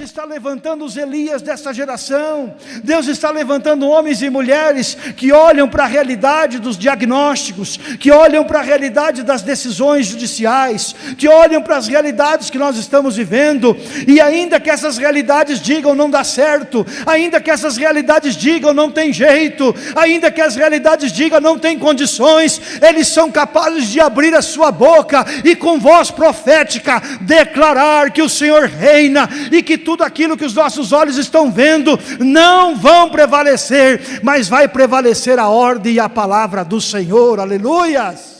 está levantando os Elias dessa geração. Deus está levantando homens e mulheres que olham para a realidade dos diagnósticos, que olham para a realidade das decisões judiciais, que olham para as realidades que nós estamos vivendo, e ainda que essas realidades digam não dá certo, ainda que essas realidades digam não tem jeito, ainda que as realidades digam não tem condições, eles são capazes de abrir a sua boca e com voz profética declarar que o Senhor reina e que tudo aquilo que os nossos olhos estão vendo não vão prevalecer, mas vai prevalecer a ordem e a palavra do Senhor, aleluias.